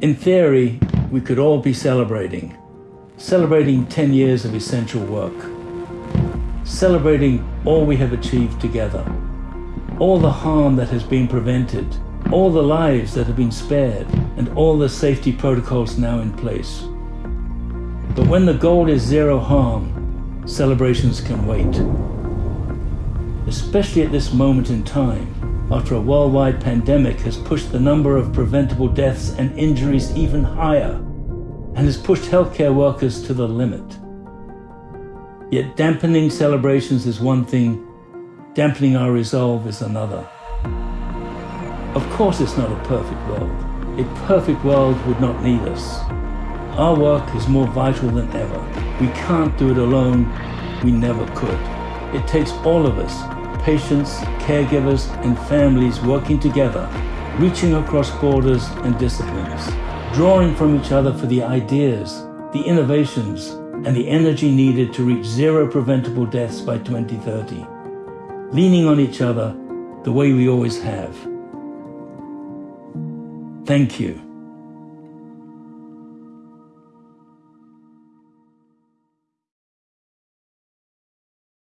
In theory, we could all be celebrating. Celebrating 10 years of essential work. Celebrating all we have achieved together. All the harm that has been prevented. All the lives that have been spared. And all the safety protocols now in place. But when the goal is zero harm, celebrations can wait. Especially at this moment in time, after a worldwide pandemic has pushed the number of preventable deaths and injuries even higher and has pushed healthcare workers to the limit. Yet dampening celebrations is one thing, dampening our resolve is another. Of course it's not a perfect world. A perfect world would not need us. Our work is more vital than ever. We can't do it alone. We never could. It takes all of us patients, caregivers, and families working together, reaching across borders and disciplines, drawing from each other for the ideas, the innovations, and the energy needed to reach zero preventable deaths by 2030, leaning on each other the way we always have. Thank you.